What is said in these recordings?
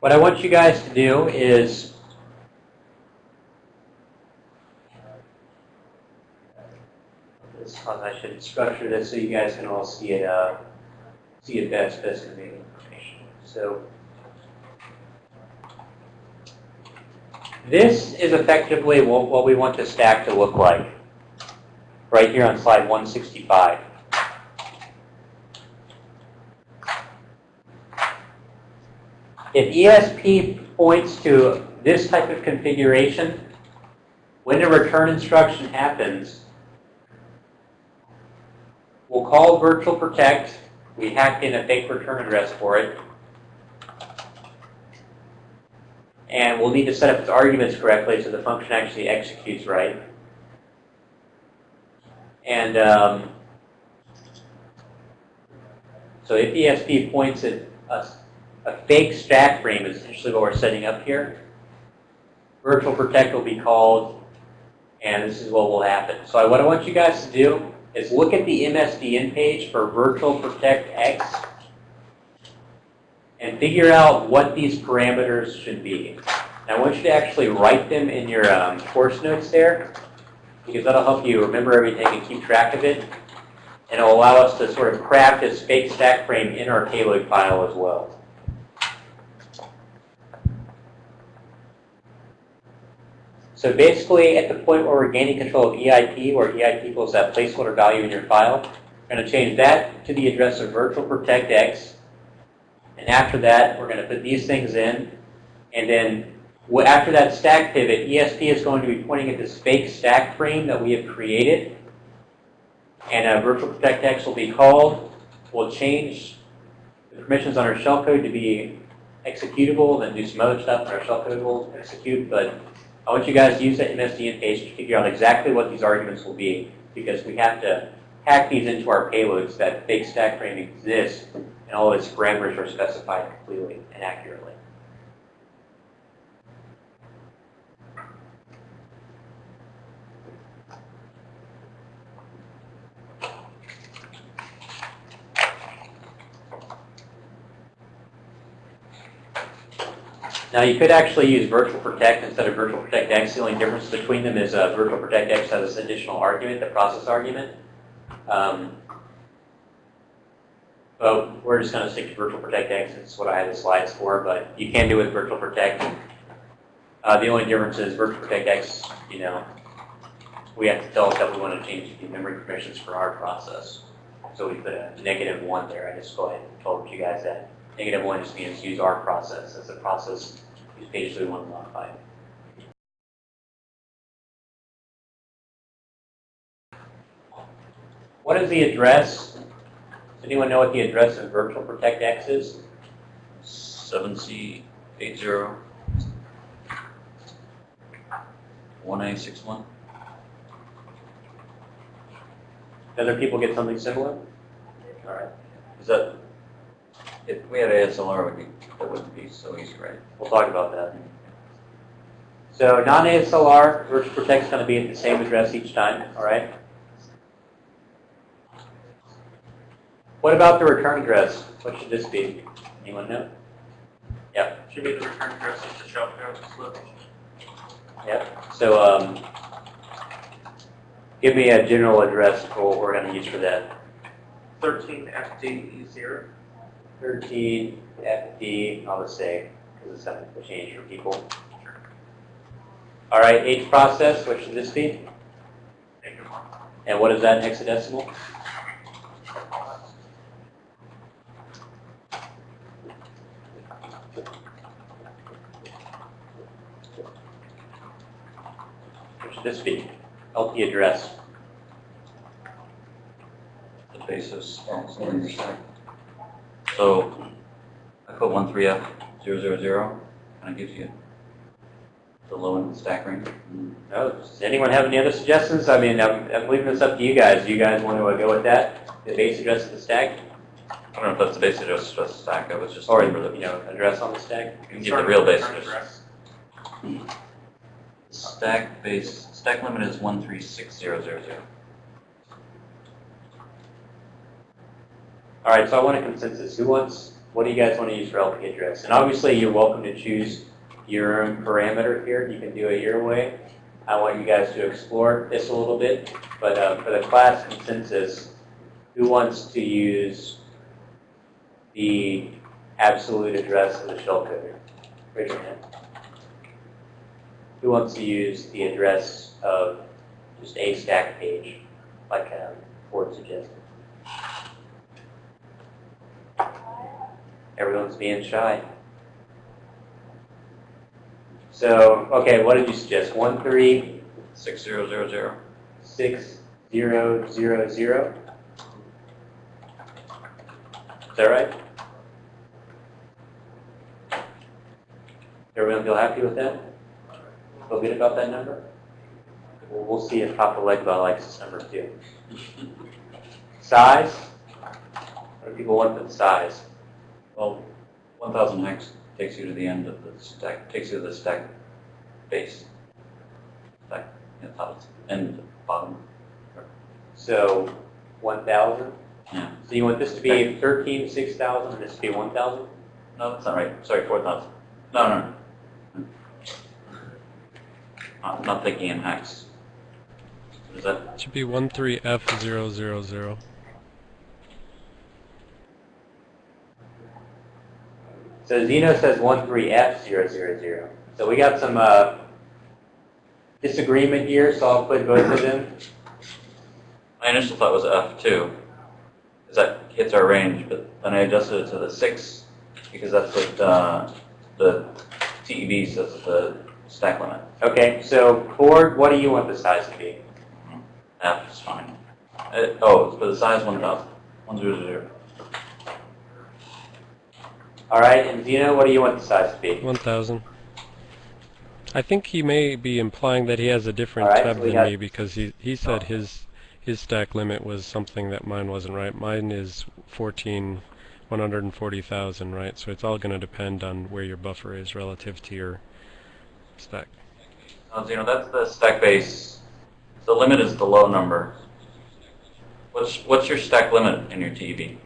What I want you guys to do is I should structure this so you guys can all see it uh, see it best best conveying information. So this is effectively what, what we want the stack to look like. Right here on slide 165. If ESP points to this type of configuration, when the return instruction happens, we'll call virtual protect. We hacked in a fake return address for it. And we'll need to set up its arguments correctly so the function actually executes right. And um, so if ESP points at a, a fake stack frame is essentially what we're setting up here. Virtual protect will be called, and this is what will happen. So what I want you guys to do is look at the MSDN page for virtual protect X and figure out what these parameters should be. Now I want you to actually write them in your um, course notes there because that'll help you remember everything and keep track of it. And it'll allow us to sort of craft this fake stack frame in our payload file as well. So basically, at the point where we're gaining control of EIP, where EIP equals that placeholder value in your file, we're going to change that to the address of virtual protect X. And after that, we're going to put these things in. And then after that stack pivot, ESP is going to be pointing at this fake stack frame that we have created. And uh, virtual protect X will be called. We'll change the permissions on our shellcode to be executable, then do some other stuff, and our shellcode will execute. But I want you guys to use that MSDN page to figure out exactly what these arguments will be, because we have to hack these into our payloads that fake stack frame exists, and all its parameters are specified completely and accurately. Now you could actually use Virtual Protect instead of Virtual Protect X. The only difference between them is uh, Virtual Protect X has this additional argument, the process argument. Um, but we're just going to stick to Virtual Protect X. It's what I had the slides for, but you can do it with Virtual Protect. Uh, the only difference is Virtual Protect X, you know, we have to tell it that we want to change the memory permissions for our process. So we put a negative one there. I just go ahead and told you guys that. Negative one just means use our process as a process whose page we want to modify. What is the address? Does anyone know what the address of Virtual Protect X is? 7C80 1A61. Other people get something similar? All right. Is that, if we had ASLR, would be, that wouldn't be so easy, right? We'll talk about that. So non-ASLR, Virtual Protect is going to be at the same address each time, all right? What about the return address? What should this be? Anyone know? Yep. Should be the return address of the shell code. Yep. So um, give me a general address for what we're going to use for that. 13 FD0. 13 FD, I'll just say, because it's something to change for people. All right, H process, what should this be? And what is that in hexadecimal? What should this be? LP address. The basis, oh, so you're saying. So I put 13F000, and it gives you the low end of the stack range. Mm-hmm. No, does anyone have any other suggestions? I mean, I'm, I'm leaving this up to you guys. Do you guys want to uh, go with that? The base address of the stack? I don't know if that's the base address of the stack, I was just Or, remember you the, know, address on the stack? you can give the real base address. Hmm. Stack base, stack limit is 136000. All right, so I want a consensus. Who wants What do you guys want to use for LP address? And obviously, you're welcome to choose your own parameter here. You can do it your way. I want you guys to explore this a little bit. But uh, for the class consensus, who wants to use the absolute address of the shellcode? Raise your hand. Who wants to use the address of just a stack page, like uh, Ford suggested? Everyone's being shy. So, okay, what did you suggest? One, three, Six zero zero zero. six, zero, zero, zero? Is that right? Everyone feel happy with that? Feel good about that number? Well, we'll see if Papa Legba likes this number too. Size? What do people want for the size? Well, 1,000 hex takes you to the end of the stack, takes you to the stack base. Stack, yeah, top, end, bottom. So, 1,000? Yeah. So you want this to be 13, 6,000, and this to be 1,000? No, that's not right. Sorry, 4,000. No, no, no. Not, not thinking in hex. Is that, It should be 13F000. So Zeno says 13F000. So we got some uh, disagreement here, so I'll put both of them. my initial thought was F2, because that hits our range, but then I adjusted it to the 6, because that's what uh, the TEB says is the stack limit. Okay, so Ford, what do you want the size to be? F is fine. Uh, oh, for the size 1,000. 100. All right, and Zeno, what do you want the size to be? 1000. I think he may be implying that he has a different All right, tab so than me because he, he said oh. his his stack limit was something that mine wasn't right. Mine is 14 140,000, right? So it's all going to depend on where your buffer is relative to your stack. Oh, you know, that's the stack base. The limit is the low number. What's, what's your stack limit in your TEB?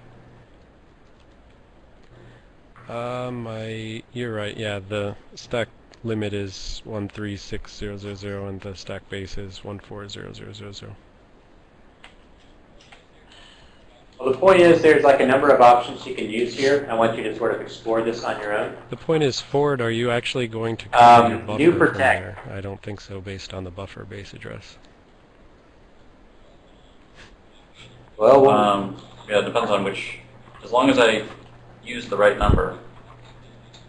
Um, I you're right. Yeah, the stack limit is 136000 and the stack base is 140000. Well, the point is there's like a number of options you can use here. I want you to sort of explore this on your own. The point is, Ford, are you actually going to cover Um, your buffer new from protect. there? I don't think so, based on the buffer base address. Well, we'll- Um, yeah, it depends on which, as long as I use the right number.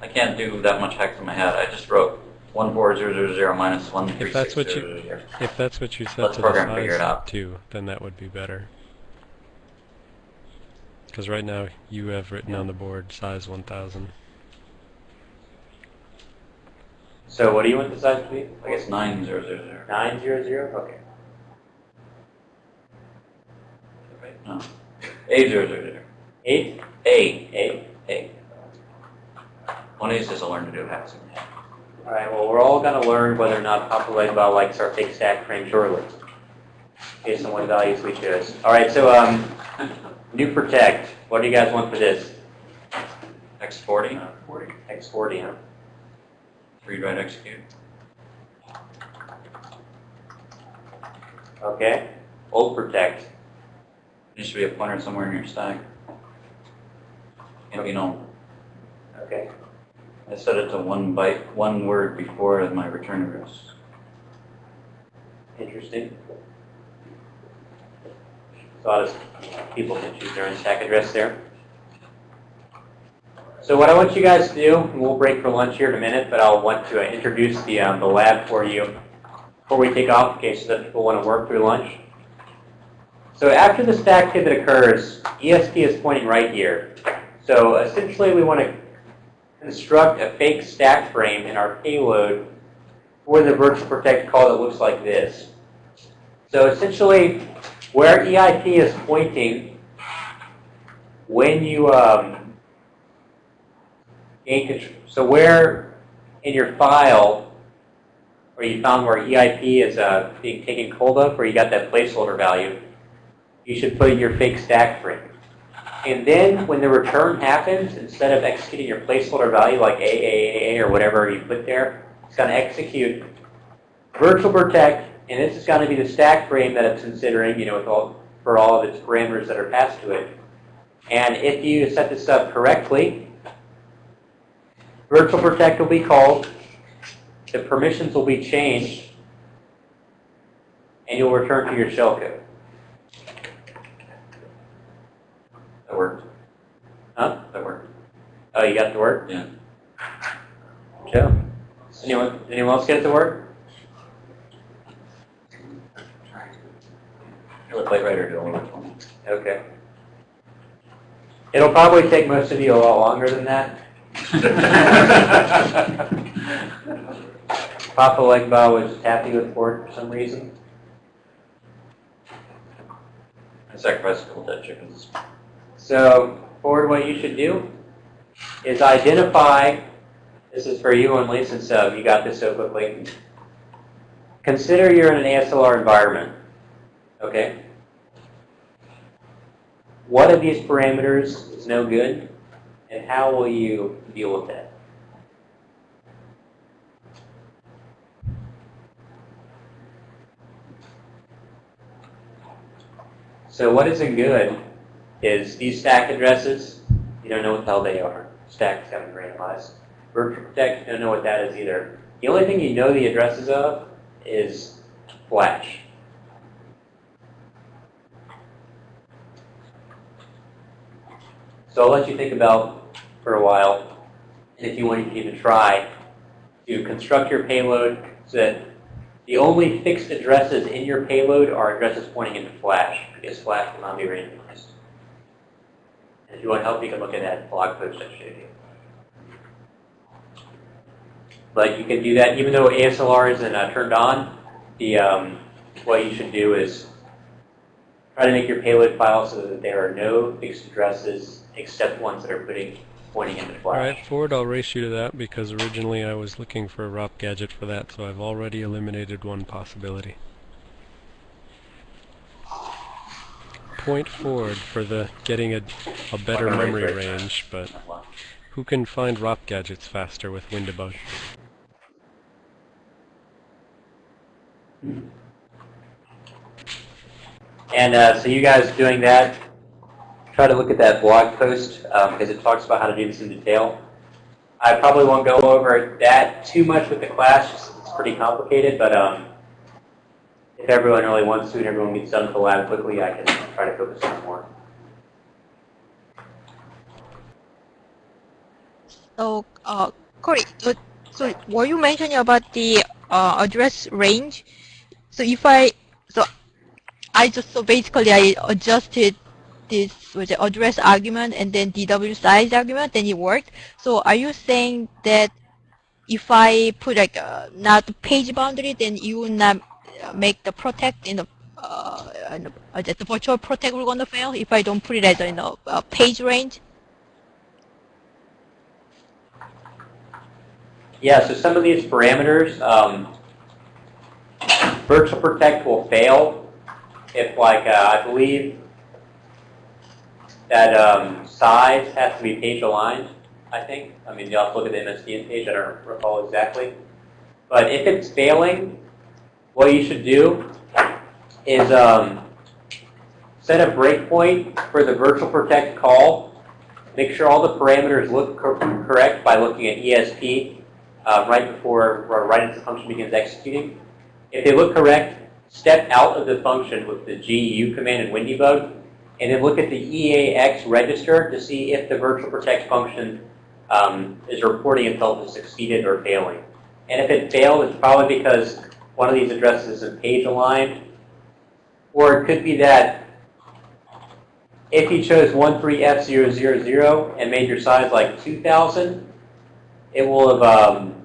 I can't do that much hex in my head. I just wrote 14000 minus If that's what you 13600. if that's what you set Let the to the program figure it size out. too, then that would be better. Because right now you have written on the board size 1000. so what do you want the size to be? I guess 9000. 900? Okay. Right? No. A000. 8? A. 8? A. One of these is to learn to do hex in my. All right, well, we're all going to learn whether or not Papa Legba likes our fake stack frame shortly, based on what values we chose. All right, so um, new protect. What do you guys want for this? X40, X40, huh? read, write, execute. Okay. Old protect. There should be a pointer somewhere in your stack. Be known. Okay. I set it to one byte, one word before my return address. Interesting. Lot of people can choose their own stack address there. So what I want you guys to do, we'll break for lunch here in a minute, but I'll want to introduce the, um, the lab for you before we take off, in case that people want to work through lunch. So after the stack pivot occurs, ESP is pointing right here. So essentially we want to construct a fake stack frame in our payload for the virtual protect call that looks like this. So essentially, where EIP is pointing, when you um, gain control, so where in your file, where you found where EIP is uh, being taken hold of, where you got that placeholder value, you should put your fake stack frame. And then when the return happens, instead of executing your placeholder value like AAA or whatever you put there, it's going to execute virtual protect, and this is going to be the stack frame that it's considering, you know, all, for all of its parameters that are passed to it. And if you set this up correctly, virtual protect will be called, the permissions will be changed, and you'll return to your shellcode. That worked. Huh? That worked. Oh, you got to work? Yeah. Joe? Anyone, anyone else get to work? Let Plate Writer do all of okay. It'll probably take most of you a lot longer than that. Papa Legba was happy with pork for some reason. I sacrificed a couple dead chickens. So, Ford, what you should do is identify, this is for you only since uh, you got this so quickly. Consider you're in an ASLR environment, okay? What of these parameters is no good, and how will you deal with that? So what isn't good is these stack addresses, you don't know what the hell they are. Stack's be randomized. Virtual Protect, you don't know what that is either. The only thing you know the addresses of is Flash. So I'll let you think about for a while, and if you want, you can even try to construct your payload so that the only fixed addresses in your payload are addresses pointing into Flash, because Flash will not be randomized. If you want help, you can look at that blog post I showed you. But you can do that even though ASLR isn't uh, turned on. The um, what you should do is try to make your payload file so that there are no fixed addresses except ones that are putting pointing into Flash. Alright, Ford, I'll race you to that because originally I was looking for a ROP gadget for that, so I've already eliminated one possibility. Point forward for the getting a, a better Memory range. but who can find ROP gadgets faster with Windebug? And uh, so you guys doing that, try to look at that blog post because it talks about how to do this in detail. I probably won't go over that too much with the class. just It's pretty complicated, but um, if everyone really wants to and everyone gets done with the lab quickly, I can try to focus on more. So, uh, Corey, so were you mentioning about the uh, address range? So if I, so I just, so basically I adjusted this with the address argument and then DW size argument, then it worked. So are you saying that if I put like not page boundary, then you will not make the protect in the uh, in the, uh, the virtual protect will gonna fail if I don't put it as a you know, uh, page range? Yeah, so some of these parameters, um, virtual protect will fail if like, uh, I believe that um, size has to be page aligned, I think. I mean, have to look at the MSDN page, I don't recall exactly. But if it's failing, what you should do is um, set a breakpoint for the virtual protect call. Make sure all the parameters look cor- correct by looking at ESP uh, right before, or right as the function begins executing. If they look correct, step out of the function with the GU command in Windybug, and then look at the EAX register to see if the virtual protect function um, is reporting itself as succeeded or failing. And if it failed, it's probably because one of these addresses isn't page aligned, or it could be that if you chose 13F000 and made your size like 2000, it will have um,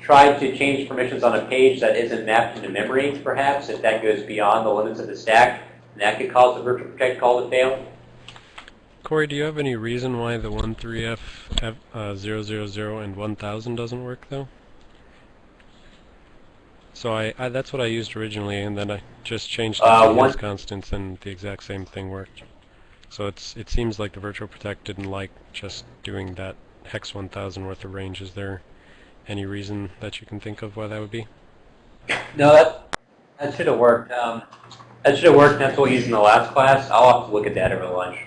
tried to change permissions on a page that isn't mapped into memory, perhaps, if that goes beyond the limits of the stack. And that could cause the virtual protect call to fail. Corey, do you have any reason why the 13F F, uh, 000 and 1000 doesn't work though? So I, I that's what I used originally, and then I just changed it Uh, constants, and the exact same thing worked. So it's it seems like the virtual protect didn't like just doing that hex 1000 worth of range. Is there any reason that you can think of why that would be? No, that, that should have worked. Um, that should have worked. That's what we used in the last class. I'll have to look at that over lunch.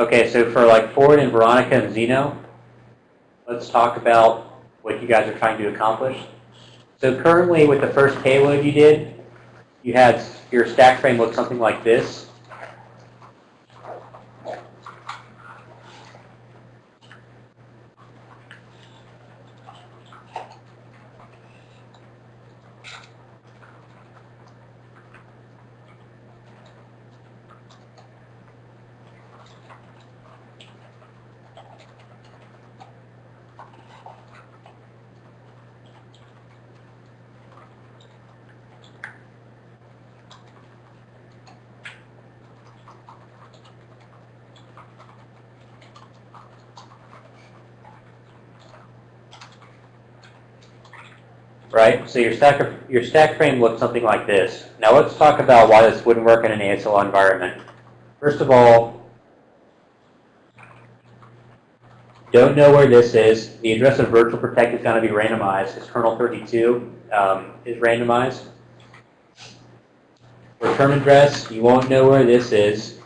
Okay, so for like Ford and Veronica and Zeno, let's talk about what you guys are trying to accomplish. So currently with the first payload you did, you had your stack frame look something like this. right? So your stack, your stack frame looks something like this. Now let's talk about why this wouldn't work in an ASL environment. First of all, don't know where this is. The address of virtual protect is going to be randomized because kernel 32 um, is randomized. Return address, you won't know where this is.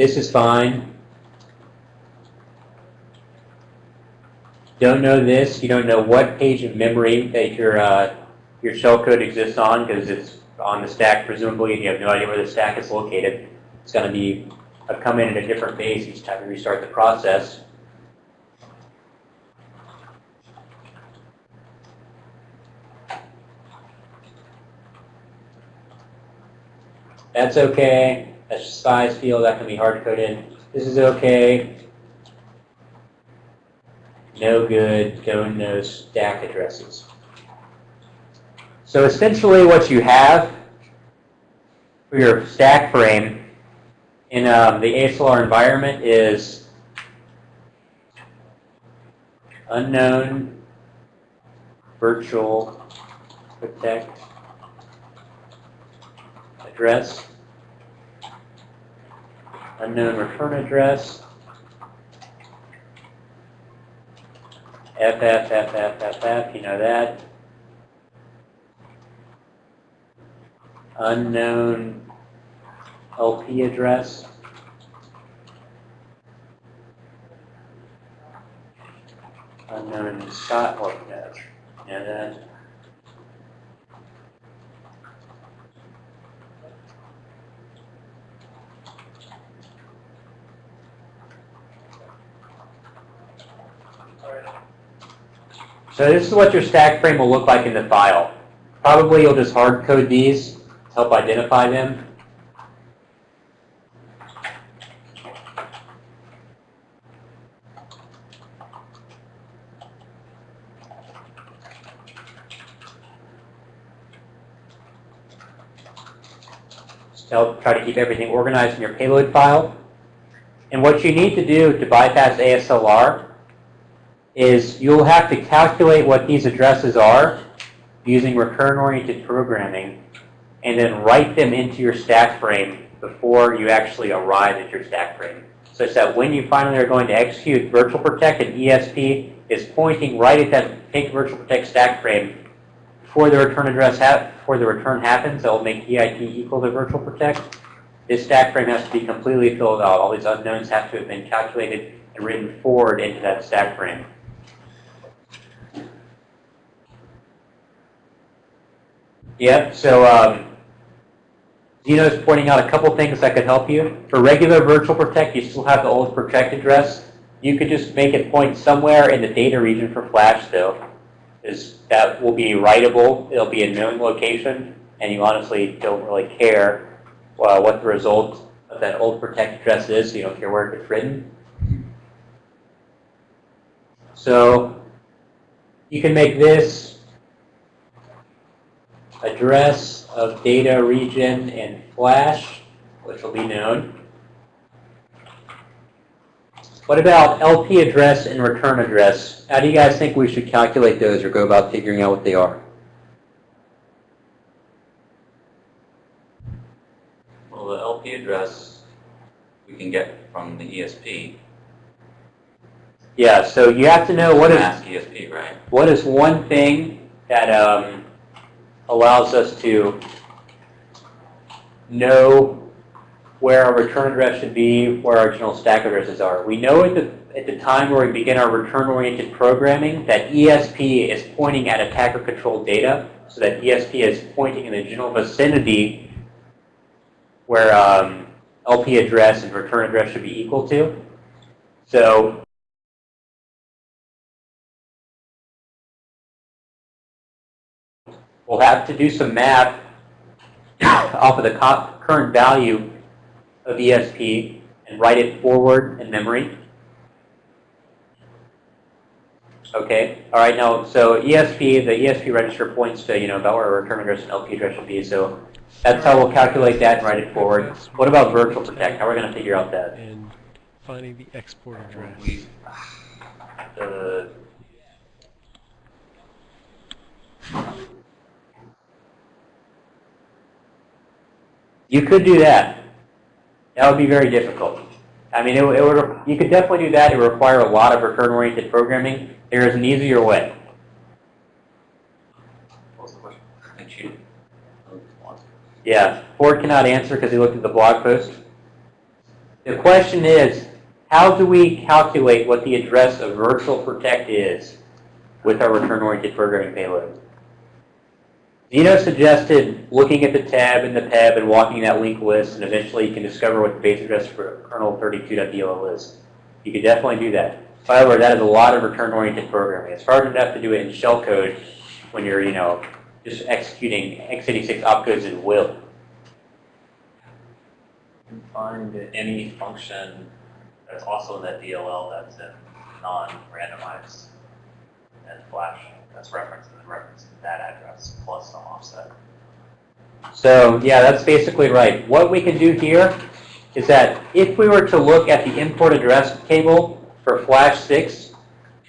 This is fine. Don't know this. You don't know what page of memory that your uh, your shellcode exists on because it's on the stack presumably, and you have no idea where the stack is located. It's going to be uh, come in at a different base each time you restart the process. That's okay. That's just size field. That can be hard coded. In. This is okay. No good. Don't know stack addresses. So essentially what you have for your stack frame in um, the ASLR environment is unknown virtual protect address unknown return address, FFFFFF, you know that. Unknown LP address. Unknown Scott, or no, you know that. So this is what your stack frame will look like in the file. Probably you'll just hard code these to help identify them. To help try to keep everything organized in your payload file. And what you need to do to bypass ASLR is you'll have to calculate what these addresses are using recurrent-oriented programming and then write them into your stack frame before you actually arrive at your stack frame. Such that when you finally are going to execute virtual protect and ESP is pointing right at that take virtual protect stack frame before the return address before the return happens, that will make EIT equal to virtual protect. This stack frame has to be completely filled out. All these unknowns have to have been calculated and written forward into that stack frame. Yep, so um, Zeno's pointing out a couple things that could help you. For regular virtual protect, you still have the old protect address. You could just make it point somewhere in the data region for Flash, though. Is that will be writable. It'll be a known location, and you honestly don't really care uh, what the result of that old protect address is. You don't care where it's written. So you can make this address of data region in Flash, which will be known. What about LP address and return address? How do you guys think we should calculate those or go about figuring out what they are? Well, the LP address we can get from the ESP. Yeah, so you have to know what is ESP, right? what is one thing that um, allows us to know where our return address should be, where our general stack addresses are. We know at the, at the time where we begin our return-oriented programming that ESP is pointing at attacker-controlled data, so that ESP is pointing in the general vicinity where um, LP address and return address should be equal to. So we'll have to do some math off of the current value of ESP and write it forward in memory. Okay, all right, now, so ESP, the ESP register points to, you know, about where our return address and LP address should be, so that's how we'll calculate that and write it forward. What about virtual protect? How are we going to figure out that? And finding the export oh, address. We, uh, You could do that. That would be very difficult. I mean, it, would- it would, you could definitely do that. It would require a lot of return-oriented programming. There is an easier way. what was the question? I cheated. Yeah, Ford cannot answer because he looked at the blog post. The question is, how do we calculate what the address of virtual protect is with our return-oriented programming payload? Zeno suggested looking at the tab in the PEB and walking that linked list, and eventually you can discover what the base address for kernel32.dll is. You could definitely do that. However, that is a lot of return-oriented programming. It's hard enough to do it in shellcode when you're, you know, just executing x86 opcodes at will. can find any function that's also in that DLL that's in non-randomized and flash that's referenced and referenced that address plus some offset. So yeah, that's basically right. What we can do here is that if we were to look at the import address table for Flash 6,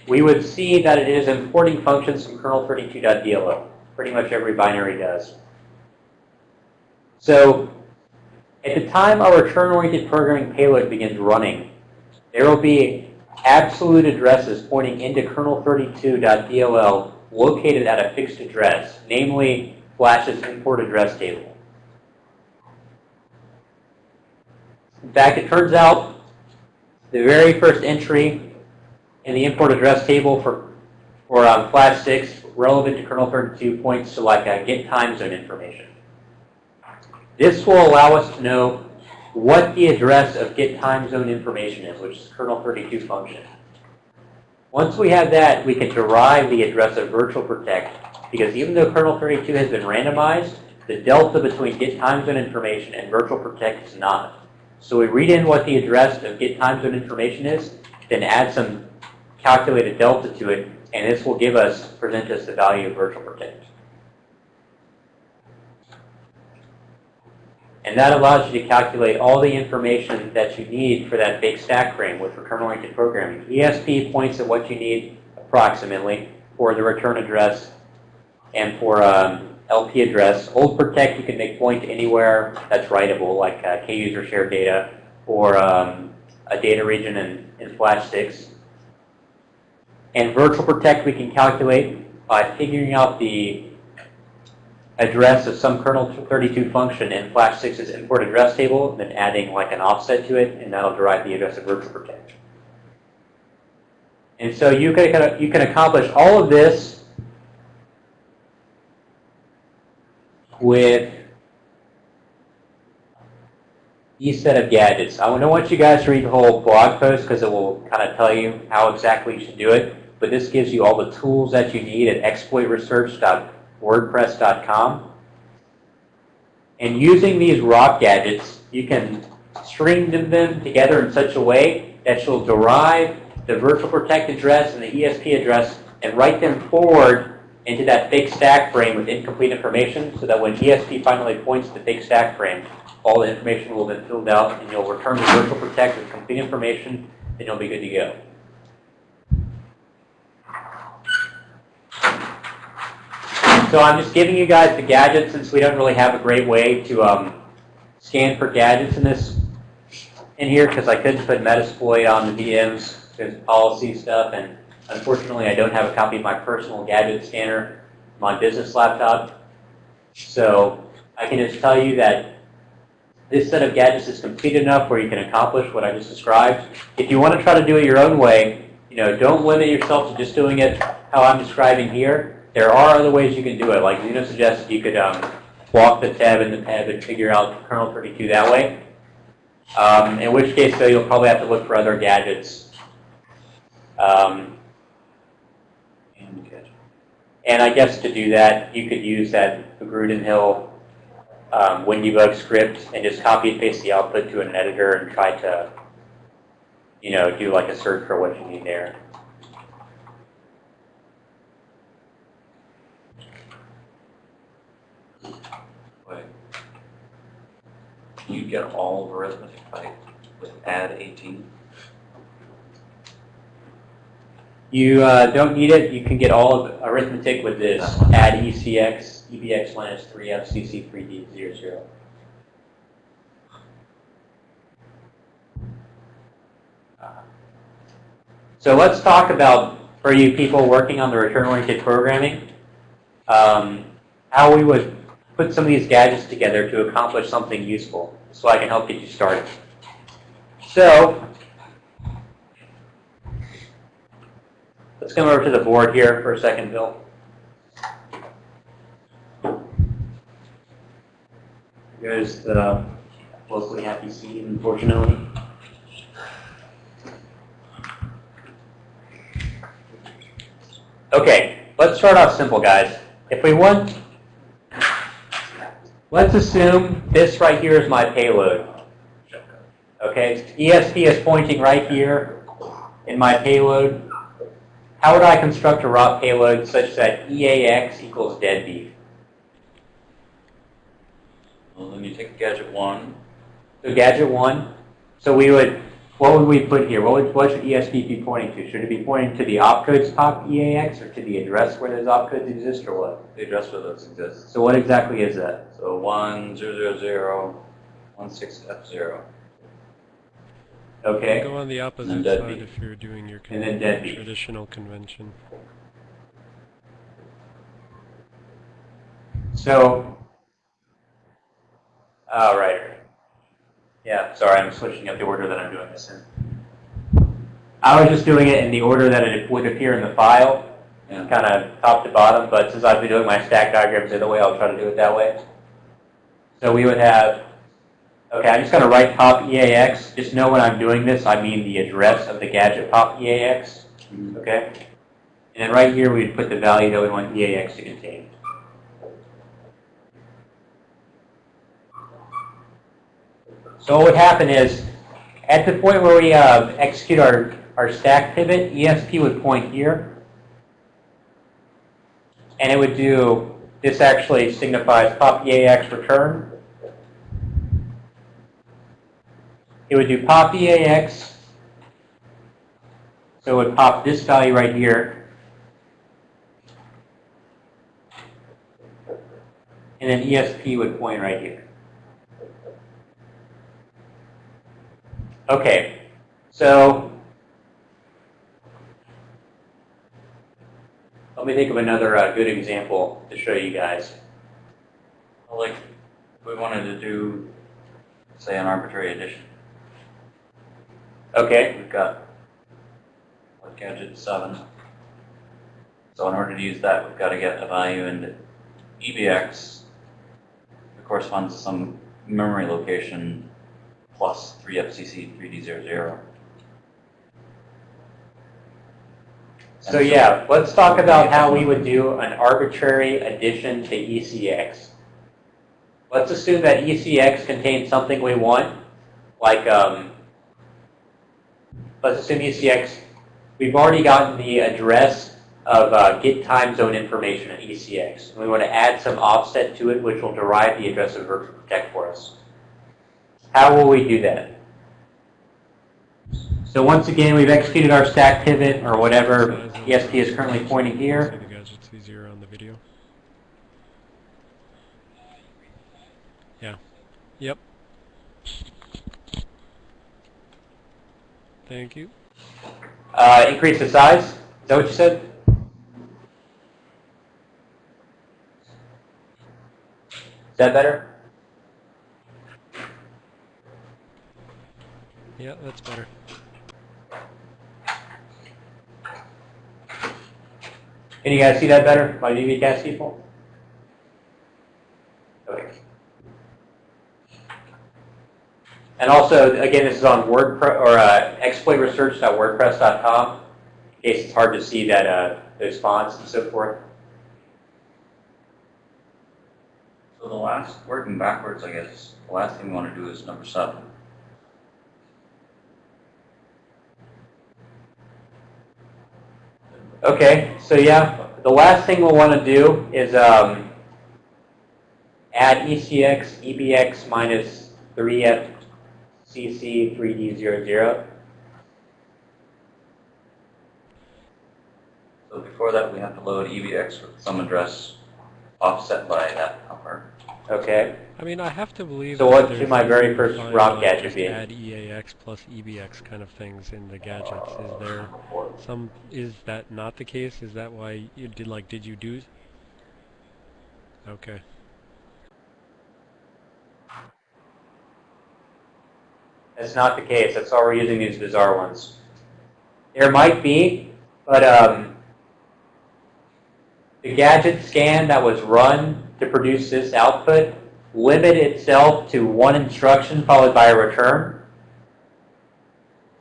we would see that it is importing functions from kernel32.dll. Pretty much every binary does. So at the time our return-oriented programming payload begins running, there will be absolute addresses pointing into kernel32.dll located at a fixed address, namely Flash's import address table. In fact, it turns out the very first entry in the import address table for, for um, Flash 6 relevant to kernel 32 points to like a get time zone information. This will allow us to know what the address of get time zone information is, which is kernel 32 function. Once we have that, we can derive the address of virtual protect because even though kernel 32 has been randomized, the delta between get time zone information and virtual protect is not. So we read in what the address of get time zone information is, then add some calculated delta to it, and this will give us, present us the value of virtual protect. And that allows you to calculate all the information that you need for that big stack frame with return-oriented programming. ESP points at what you need approximately for the return address and for um, LP address. Old protect you can make point anywhere that's writable, like uh, K-user shared data or um, a data region in, in Flash 6. And virtual protect we can calculate by figuring out the address of some kernel 32 function in Flash 6's import address table, then adding like an offset to it, and that'll derive the address of virtual protect. And so you can, you can accomplish all of this with these set of gadgets. I don't want you guys to read the whole blog post because it will kind of tell you how exactly you should do it. But this gives you all the tools that you need at exploitresearch.wordpress.com. And using these ROP gadgets, you can string them together in such a way that you'll derive the virtual protect address and the ESP address and write them forward into that fake stack frame with incomplete information so that when ESP finally points to the fake stack frame, all the information will have been filled out and you'll return to virtual protect with complete information and you'll be good to go. So I'm just giving you guys the gadgets since we don't really have a great way to um, scan for gadgets in this in here because I couldn't put Metasploit on the VMs because policy stuff and unfortunately I don't have a copy of my personal gadget scanner on my business laptop. So I can just tell you that this set of gadgets is complete enough where you can accomplish what I just described. If you want to try to do it your own way, you know, don't limit yourself to just doing it how I'm describing here. There are other ways you can do it. Like Zeno suggested, you could um, walk the tab in the tab and figure out kernel 32 that way. Um, in which case, though, you'll probably have to look for other gadgets. Um, And I guess to do that, you could use that Grudenhill um, WinDebug script and just copy and paste the output to an editor and try to, you know, do like a search for what you need there. You get all of arithmetic by with add 18? You uh, don't need it. You can get all of arithmetic with this add ECX, EBX minus 3 FCC 3D00. So let's talk about, for you people working on the return-oriented programming, um, how we would put some of these gadgets together to accomplish something useful, so I can help get you started. So, let's come over to the board here for a second, Bill. Here's the locally happy seed, unfortunately. Okay, let's start off simple, guys. If we want, let's assume this right here is my payload. Okay, ESP is pointing right here in my payload. How would I construct a raw payload such that EAX equals deadbeef? Well, then you take gadget 1. So gadget one, so we would, what would we put here? What would, what should ESP be pointing to? Should it be pointing to the opcodes top EAX or to the address where those opcodes exist or what? The address where those exist. So what exactly is that? So 1000, 16F0. Okay, Go on the opposite side if you're doing your And then traditional convention. so, oh, right. Yeah, sorry, I'm switching up the order that I'm doing this in. I was just doing it in the order that it would appear in the file, Yeah. kind of top to bottom, but since I've been doing my stack diagrams the other way, I'll try to do it that way. So we would have, okay, I'm just going to write pop EAX. Just know when I'm doing this, I mean the address of the gadget pop EAX, mm-hmm. okay? And then right here, we'd put the value that we want EAX to contain. So what would happen is, at the point where we uh, execute our, our stack pivot, ESP would point here. And it would do, this actually signifies pop EAX return. It would do pop EAX. So it would pop this value right here. And then ESP would point right here. Okay, so let me think of another uh, good example to show you guys. Like, we wanted to do, say, an arbitrary addition. Okay, We've got what, gadget 7. So in order to use that, we've got to get a value in EBX that corresponds to some memory location plus 3FCC 3D00. so yeah, let's talk about how we would do an arbitrary addition to ECX. Let's assume that ECX contains something we want, like, um, let's assume ECX, we've already gotten the address of uh, get time zone information at ECX. And we want to add some offset to it, which will derive the address of virtual protect for us. How will we do that? So once again, we've executed our stack pivot or whatever ESP is currently pointing here. Say the gadget's easier on the video. Yeah. Yep. Thank you. Uh, increase the size? Is that what you said? Is that better? Yeah, that's better. Can you guys see that better, my VBcast people? Okay. And also, again, this is on WordPress or uh, exploitresearch.wordpress.com. In case it's hard to see that uh, those fonts and so forth. So the last, working backwards, I guess, the last thing we want to do is number seven. Okay, so yeah, the last thing we'll want to do is um, add ECX EBX minus 3FCC 3D00. So before that, we have to load EBX with some address offset by that number. Okay. I mean, I have to believe. So that what should my very first rock gadget be? Add EAX plus EBX kind of things in the gadgets. Is there some? Is that not the case? Is that why you did like? Did you do? Okay. That's not the case. That's why we're using these bizarre ones. There might be, but um, the gadget scan that was run to produce this output limit itself to one instruction followed by a return.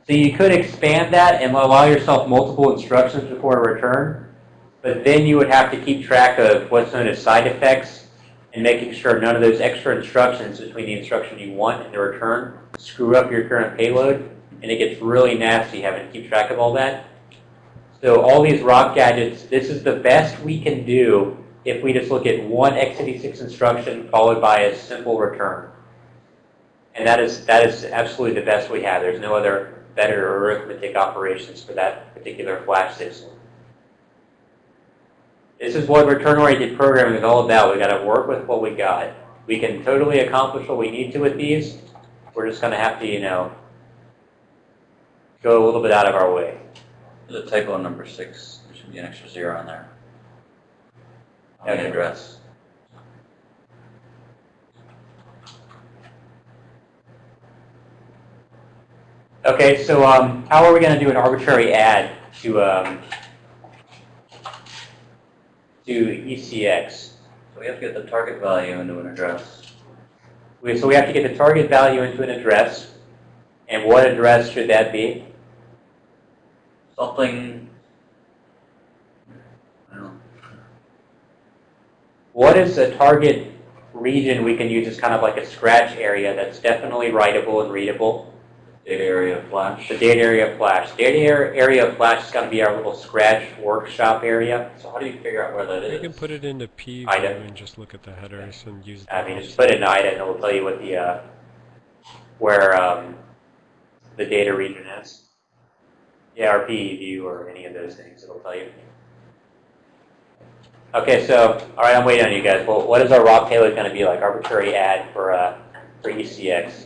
So you could expand that and allow yourself multiple instructions before a return, but then you would have to keep track of what's known as side effects and making sure none of those extra instructions between the instruction you want and the return screw up your current payload, and it gets really nasty having to keep track of all that. So all these rock gadgets, this is the best we can do if we just look at one x86 instruction followed by a simple return. And that is, that is absolutely the best we have. There's no other better arithmetic operations for that particular flash system. This is what return-oriented programming is all about. We've got to work with what we got. We can totally accomplish what we need to with these. We're just going to have to, you know, go a little bit out of our way. The typo number six. There should be an extra zero on there. The address. Okay, so um, how are we going to do an arbitrary add to um, to ECX? So we have to get the target value into an address. We, so we have to get the target value into an address, and what address should that be? Something. I don't know. What is a target region we can use as kind of like a scratch area that's definitely writable and readable? Data area flash. The data area of Flash. Data area of Flash is going to be our little scratch workshop area. So how do you figure out where that You can put it into P I view and just look at the headers and use. the I mean, just put it in IDA and it'll tell you what the, uh, where um, the data region is. Yeah, or PE view or any of those things, it'll tell you. Okay, so, all right, I'm waiting on you guys. Well, what is our raw payload going to be like? Arbitrary add for, uh, for ECX.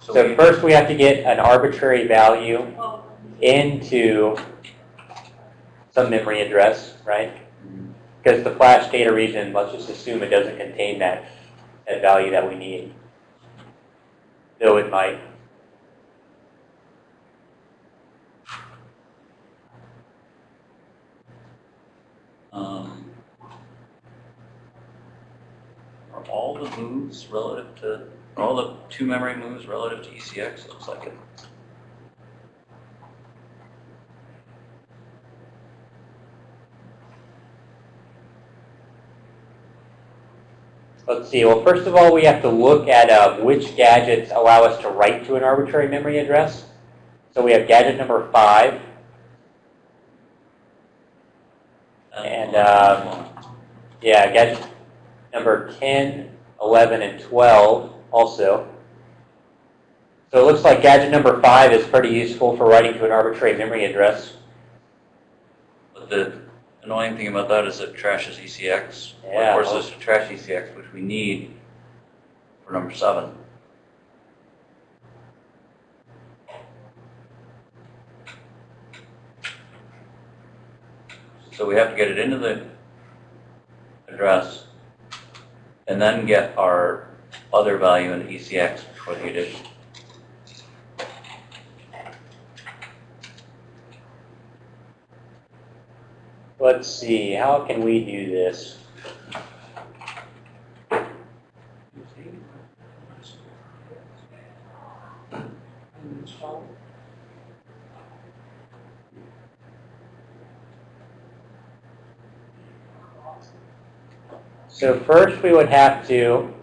So So we- first we have to get an arbitrary value into some memory address, right? Because the flash data region, let's just assume it doesn't contain that, that value that we need. Though it might. Um, are all the moves relative to, all the two memory moves relative to ECX? Looks like it. Let's see, well, first of all, we have to look at uh, which gadgets allow us to write to an arbitrary memory address. So we have gadget number five. Um, yeah, gadget number 10, 11, and 12 also. So it looks like gadget number 5 is pretty useful for writing to an arbitrary memory address. But the annoying thing about that is it trashes ECX. Yeah. Of course, it's to trash ECX, which we need for number seven. So we have to get it into the address and then get our other value in ECX before the addition. Let's see, how can we do this? So first we would have to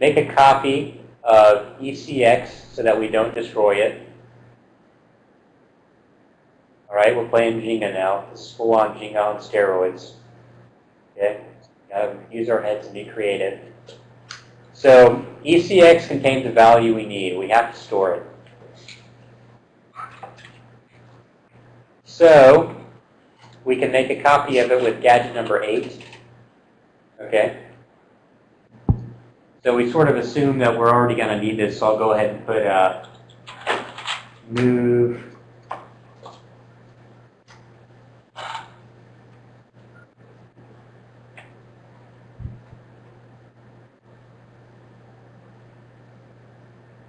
make a copy of ECX so that we don't destroy it. All right, we're playing Jenga now. This is full on Jenga on steroids. Okay, gotta use our heads and be creative. So ECX contains the value we need. We have to store it. So we can make a copy of it with gadget number eight. Okay. So we sort of assume that we're already going to need this, so I'll go ahead and put uh, move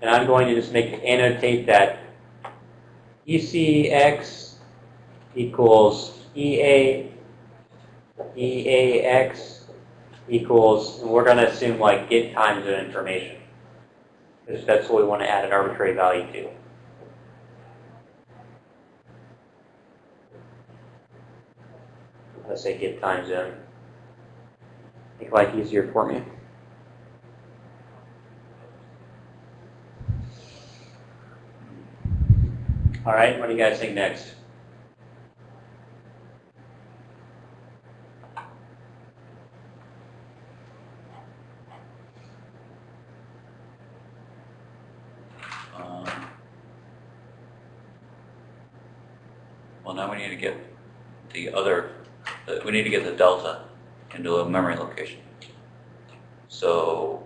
And I'm going to just make annotate that ECX equals EA EAX equals, and we're going to assume like get times of information. Because that's what we want to add an arbitrary value to. Let's say get time zone. Make life easier for me. All right, what do you guys think next? Um, Well, now we need to get the other, the- we need to get the delta into a memory location. So,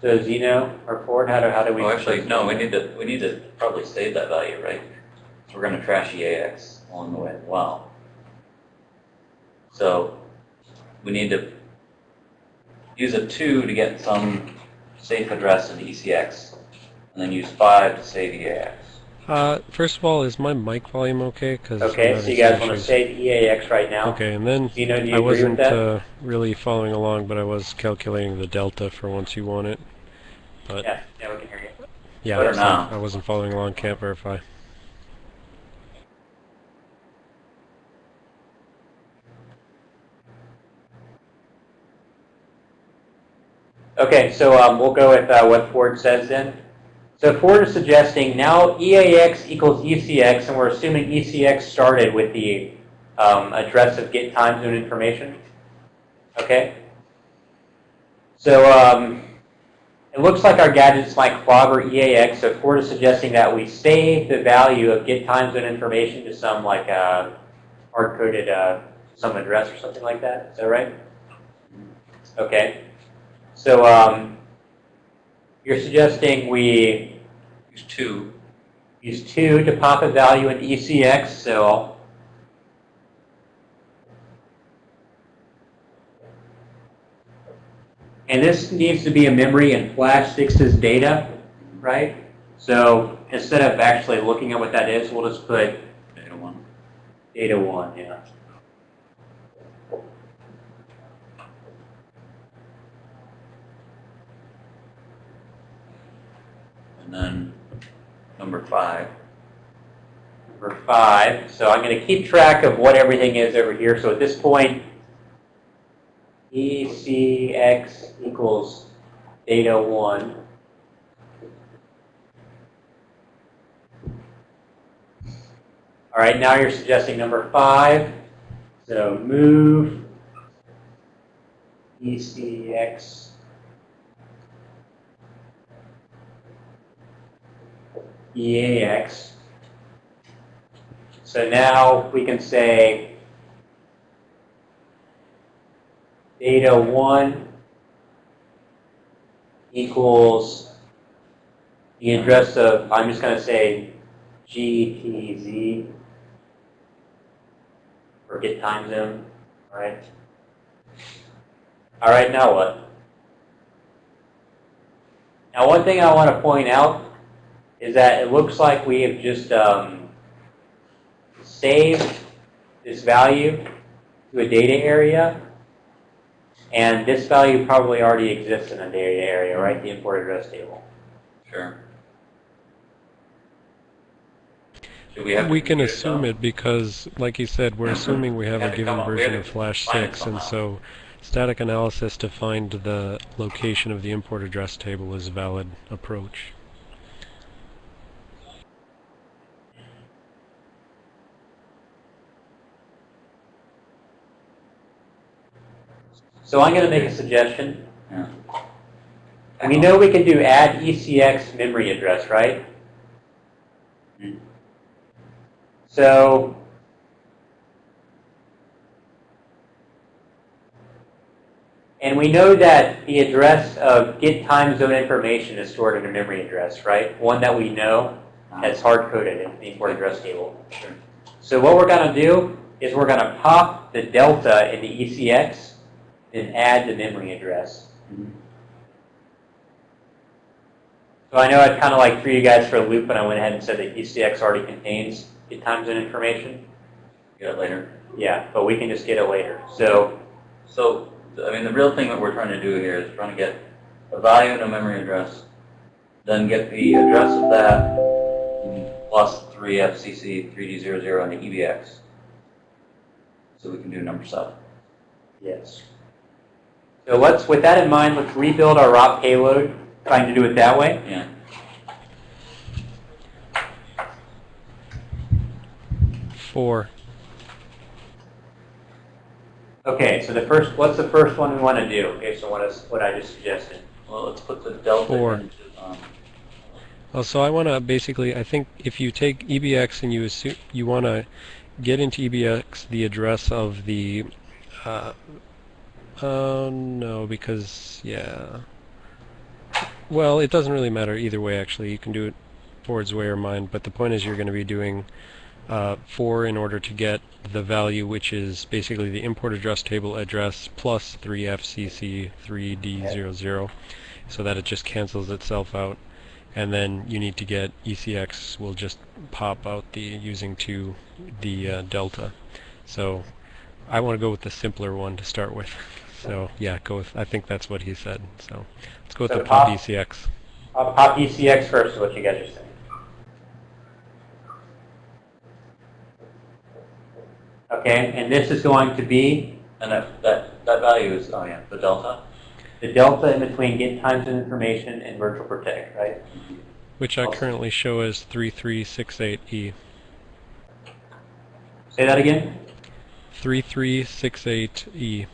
So Zeno or Ford, how do, how do we? oh, actually, no, we need to, we need to probably save that value, right? We're gonna trash EAX along the way as well. So, we need to use a two to get some safe address in ECX, and then use five to save EAX. Uh, first of all, is my mic volume okay? Cause Okay, so you guys want to save EAX right now? Okay, and then you I wasn't uh, really following along, but I was calculating the delta for once you want it. But Yeah, yeah, we can hear you. yeah, so now. I wasn't following along. Can't verify. Okay, so um, we'll go with uh, what Ford says then. So Ford is suggesting now EAX equals ECX, and we're assuming ECX started with the um, address of get time zone information. Okay? So um, it looks like our gadgets might clobber EAX, so Ford is suggesting that we save the value of get time zone information to some like uh, hard-coded uh, some address or something like that. Is that right? Okay. So um, you're suggesting we Use two, use 2 to pop a value in ECX, so and this needs to be a memory and flash 6's data, right? So instead of actually looking at what that is, we'll just put data one. data 1, yeah. then number five. Number five, so I'm going to keep track of what everything is over here. So at this point, ECX equals data 1. All right, now you're suggesting number 5. So move ECX EAX. So now we can say data one equals the address of, I'm just going to say GTZ or get time zone, all right? All right, now what? Now, one thing I want to point out is that it looks like we have just um, saved this value to a data area, and this value probably already exists in a data area, right? The import address table. Sure. Should we have We can compute it, assume it because, like you said, we're assuming we have Had a given come up- we version of Flash 6, and so static analysis to find the location of the import address table is a valid approach. So I'm going to make a suggestion. Yeah. We know we can do add ECX memory address, right? So And we know that the address of get time zone information is stored in a memory address, right? One that we know that's uh-huh. hard-coded in the import address table. Sure. So what we're going to do is we're going to pop the delta in the ECX and add the memory address. Mhm. So I know I kind of like threw you guys for a loop when I went ahead and said that ECX already contains get time zone information. Get it later. Yeah, but we can just get it later. So So, I mean, the real thing that we're trying to do here is trying to get a value and a memory address, then get the address of that plus 3FCC 3D00 and the EBX. So we can do number seven. yes. So let's, with that in mind, let's rebuild our ROP payload, trying to do it that way. Yeah. Four. Okay, so the first, what's the first one we want to do based on what is what I just suggested? Well, let's put the delta Four. into, um, Oh, so I want to basically, I think if you take EBX and you assume you want to get into EBX the address of the, uh, uh, no, because yeah. Well, it doesn't really matter either way. Actually, you can do it Ford's way or mine. But the point is, you're going to be doing uh, four in order to get the value, which is basically the import address table address plus 3FCC 3D00, so that it just cancels itself out and then you need to get ECX will just pop out the using to the uh, delta. So I want to go with the simpler one to start with. So yeah, go with. I think that's what he said. So let's go with So the pop pop- ECX. I'll uh, pop ECX first, is what you guys are saying. Okay, and this is going to be and that, that, that value is, oh yeah, the delta. the delta in between get times and information and virtual protect, right? Which I currently show as 3368E. Say that again? 3368E.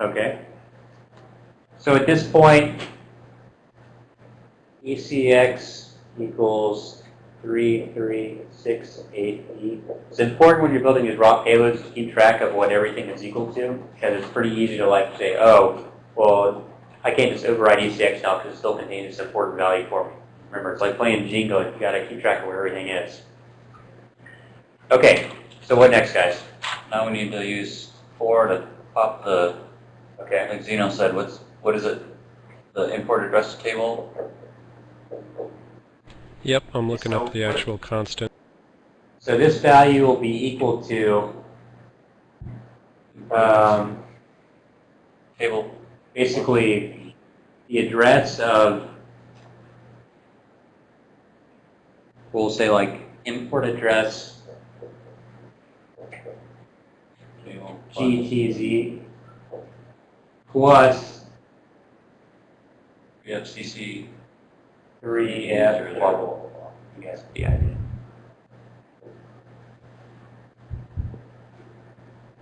Okay. So at this point, ECX equals 3368E. It's important when you're building these raw payloads to keep track of what everything is equal to, because it's pretty easy to like say, oh, well, I can't just override ECX now because it still contains this important value for me. Remember, it's like playing Jingo, you gotta keep track of where everything is. Okay, so what next, guys? Now we need to use four to pop the, Okay. like Zeno said, what's, what is it? The import address table? Yep, I'm looking So up the actual constant. So this value will be equal to um, Table, basically the address of, we'll say like import address GTZ plus We have CC 3F blah, blah, blah, blah. You guys have the idea.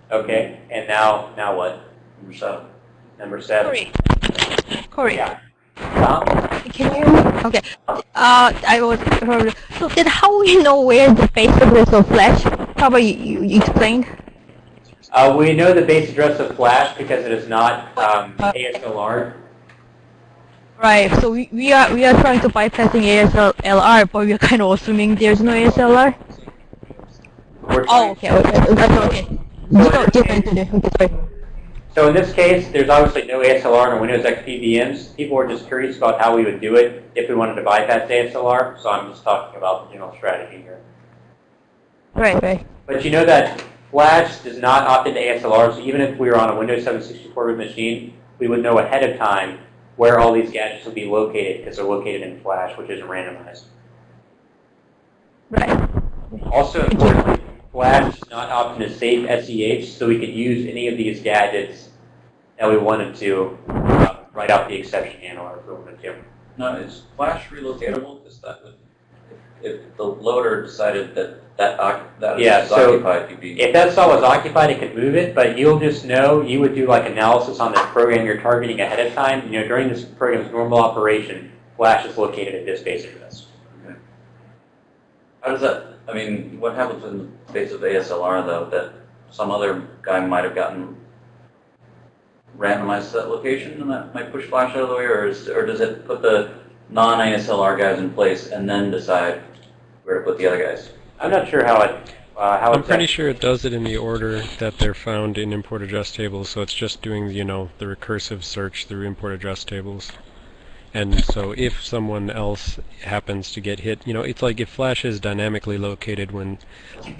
Okay, and now, now what? Number seven. Number seven. Corey. Corey. Yeah. Tom? Can you? Okay. Uh, I was. So then, how we know where the address of Flash? How about you, you, you explained? Uh, we know the base address of Flash because it is not um, ASLR. Right. So we, we are we are trying to bypassing ASLR, but we are kind of assuming there's no ASLR. Oh, okay. Okay. That's okay. Okay. So in this case, there's obviously no ASLR in Windows XP VMs. People were just curious about how we would do it if we wanted to bypass ASLR, so I'm just talking about the general strategy here. Right. Right. But you know that Flash does not opt into ASLR, so even if we were on a Windows 764 root machine, we would know ahead of time where all these gadgets would be located because they're located in Flash, which isn't randomized. Right. Also importantly, Flash does not opt into safe SEH, so we could use any of these gadgets that we wanted to uh, write out the exception handler if we wanted to. No, is Flash relocatable? Because that would, if, the loader decided that that that Yeah, is so occupied, you'd be. If that cell was occupied, it could move it, but you'll just know, you would do like analysis on the program you're targeting ahead of time. You know, during this program's normal operation, Flash is located at this base address. How does that, I mean, what happens in the case of ASLR though, that some other guy might have gotten randomized to that location and that might push Flash out of the way, or is, or does it put the non-ASLR guys in place and then decide where to put the other guys? I'm not sure how it, uh, how I'm it's. pretty sure it does it in the order that they're found in import address tables, so it's just doing, you know, the recursive search through import address tables. And so if someone else happens to get hit, you know, it's like if Flash is dynamically located when,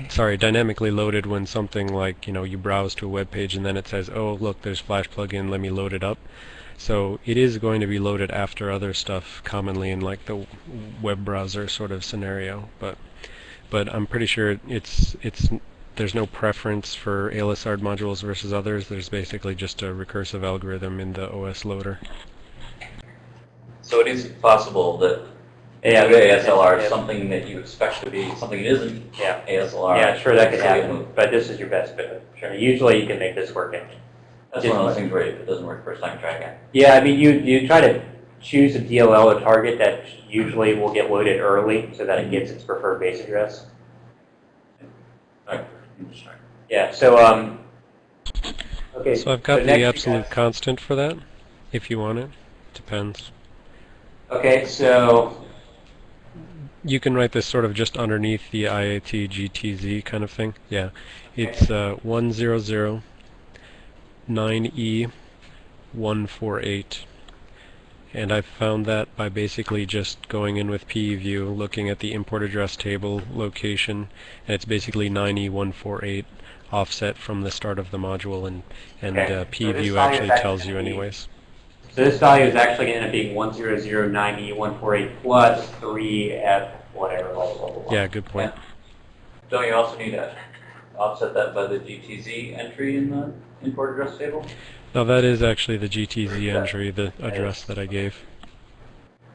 sorry, dynamically loaded when something like, you know, you browse to a web page and then it says, oh, look, there's Flash plugin, let me load it up. So it is going to be loaded after other stuff commonly in like the web browser sort of scenario, but but I'm pretty sure it's it's there's no preference for ALSR modules versus others. There's basically just a recursive algorithm in the OS loader. So it is possible that Yeah, ASLR yeah. is something that you expect to be, something that isn't Yeah. ASLR. Yeah, sure, that could happen, but this is your best bet. Sure, usually you can make this work. anyway. That's one of those things where if it doesn't work first time, try again. Yeah, I mean, you, you try to choose a DLL or target that usually will get loaded early so that it gets its preferred base address. Alright, I'm just trying. Yeah, so, um, okay. So I've got next the absolute constant for that, if you want it. Depends. Okay, so, You can write this sort of just underneath the IAT GTZ kind of thing. Yeah, it's uh, 100 9E 148. And I found that by basically just going in with PEView, looking at the import address table location, and it's basically 9E148 offset from the start of the module, and, and Okay. uh, PEView value actually tells you anyways. so this value is actually going to end up being 10090.148 plus 3F whatever, blah, blah, blah. Yeah, good point. Don't you also need to offset that by the GTZ entry in the import address table? Now that is actually the GTZ entry, the address that I gave.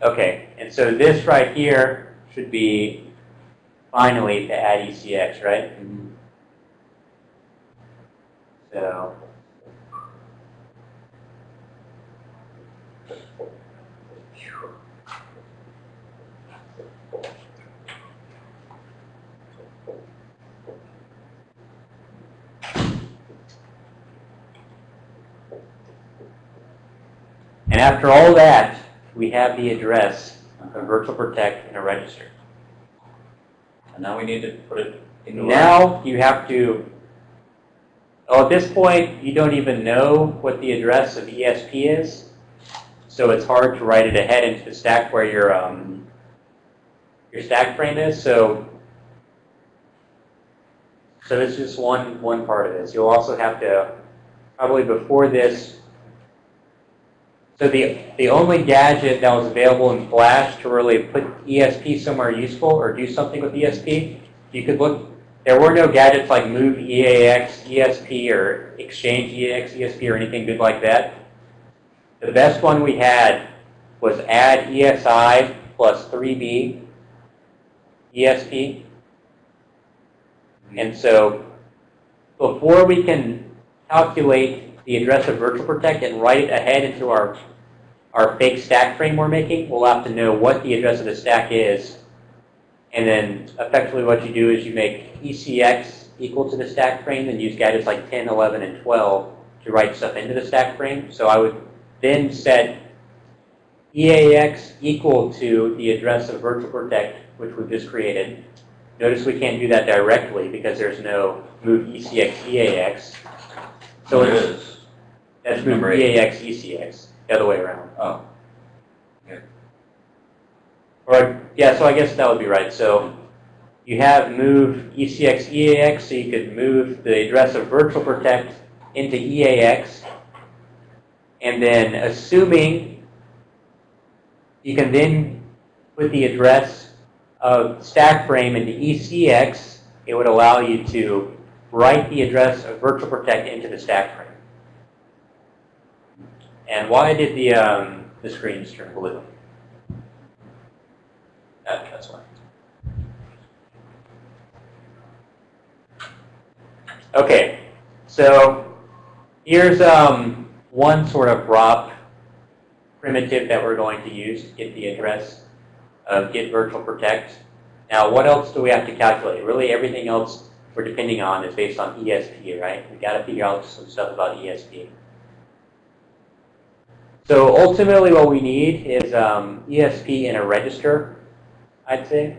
Okay, and so this right here should be finally to add ECX, right? Mm-hmm. So. After all that, we have the address of Virtual Protect in a register. And now we need to put it into. Now you have to, oh, at this point, you don't even know what the address of ESP is. So it's hard to write it ahead into the stack where your, um, your stack frame is. So, so it's just one, one part of this. You'll also have to, probably before this, so the, the only gadget that was available in Flash to really put ESP somewhere useful or do something with ESP, you could look, there were no gadgets like move EAX, ESP, or exchange EAX, ESP, or anything good like that. The best one we had was add ESI plus 3B, ESP. And so before we can calculate the address of virtual protect and write it ahead into our, our fake stack frame we're making, we'll have to know what the address of the stack is. And then effectively what you do is you make ECX equal to the stack frame and use gadgets like 10, 11, and 12 to write stuff into the stack frame. So I would then set EAX equal to the address of virtual protect, which we've just created. Notice we can't do that directly because there's no move ECX EAX. So it's, is. that's move Number eight. EAX ECX, the other way around. Oh, Or, yeah, so I guess that would be right. So you have move ECX EAX, so you could move the address of virtual protect into EAX. And then assuming you can then put the address of stack frame into ECX, it would allow you to write the address of virtual protect into the stack frame. And why did the, um, the screens turn blue? That, that's why. Okay, so here's um, one sort of ROP primitive that we're going to use to get the address of get virtual protect. Now, what else do we have to calculate? Really, everything else we're depending on is based on ESP, right? We got to figure out some stuff about ESP. So ultimately, what we need is um, ESP in a register, I'd say,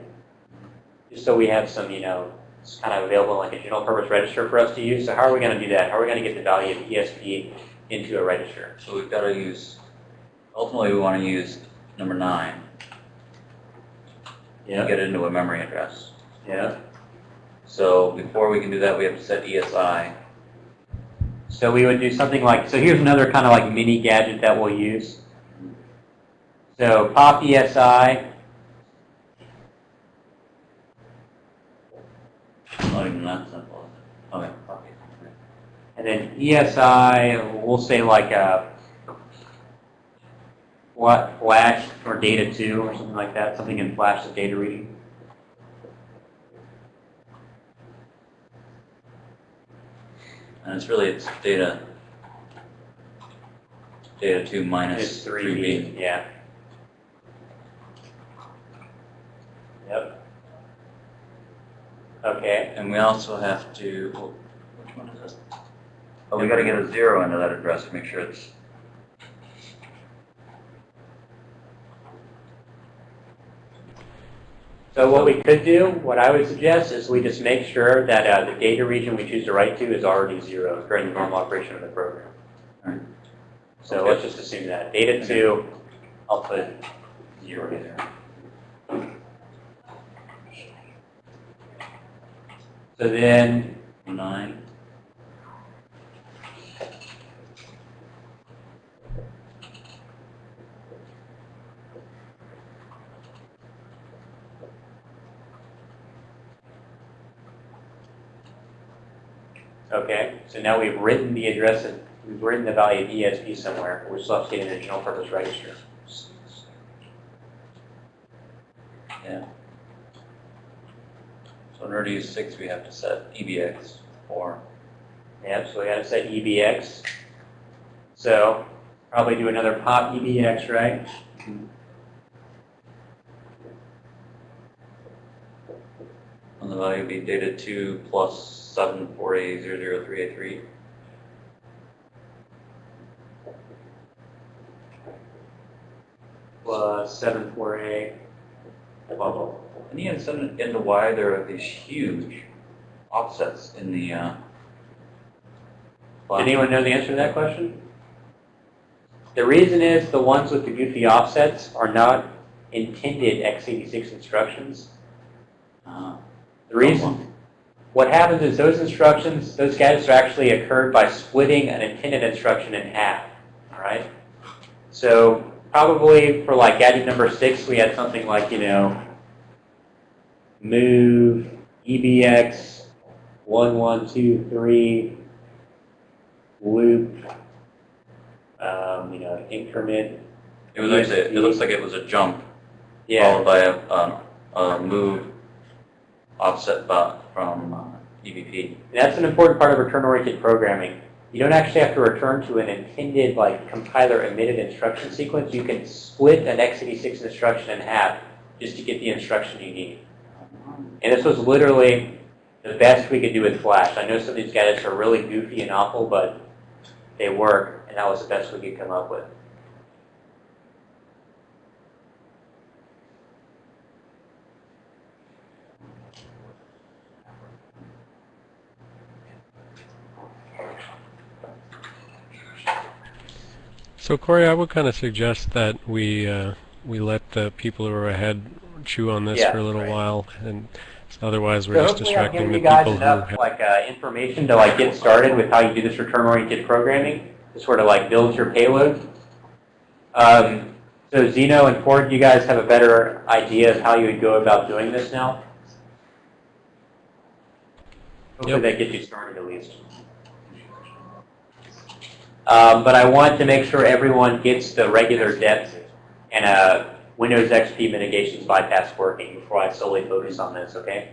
just so we have some, you know, it's kind of available like a general purpose register for us to use. So how are we going to do that? How are we going to get the value of ESP into a register? so we've got to use, ultimately we want to use number nine to get it into a memory address. Yeah. So before we can do that, we have to set ESI. So we would do something like, so here's another kind of like mini gadget that we'll use. So pop ESI, Not even that simple. Okay. and then ESI, we'll say like a what flash or data two or something like that, something in flash that's data reading. And it's really, it's data, data two minus It's three 3B, yeah. Yep. Okay, And we also have to, well, which one is this? Oh, we gotta get a zero into that address to make sure it's, so what we could do, what I would suggest is we just make sure that uh, the data region we choose to write to is already zero during the normal operation of the program. Alright. So let's just assume that. Data two, I'll put zero in there. So then, nine. Okay, so now we've written the address, of- we've written the value of ESP somewhere. We're still updating the general purpose register. Yeah. So in order to use six, we have to set EBX four. Yep, so we gotta set EBX. So probably do another pop EBX, right? Mm-hmm. And the value would be data two plus seven four A zero zero three eight three. Plus seven four A. Bubble. And you understand into why there are these huge offsets in the, uh, Did anyone know the answer to that question? The reason is the ones with the goofy offsets are not intended x86 instructions. uh, The reason, what happens is those instructions, those gadgets are actually occurred by splitting an intended instruction in half, all right? So probably for like gadget number six, we had something like, you know, move EBX one, one, two, three, loop, um, you know, increment. It was actually, it looks like it was a jump Yeah, followed by a, um, a move offset bu- from uh, EBP. And that's an important part of return-oriented programming. You don't actually have to return to an intended, like, compiler-emitted instruction sequence. You can split an x86 instruction in half just to get the instruction you need. And this was literally the best we could do with Flash. I know some of these gadgets are really goofy and awful, but they work, and that was the best we could come up with. So Corey, I would kind of suggest that we uh, we let the people who are ahead chew on this Yeah, for a little right. while, and otherwise we're So just distracting given the you guys people enough like uh, information to like get started with how you do this return-oriented programming to sort of like build your payload. Um, so Zeno and Ford, you guys have a better idea of how you would go about doing this now. Hopefully Yep. that gets you started at least. Um, but I want to make sure everyone gets the regular depth and a Windows XP mitigations bypass working before I solely focus on this, okay?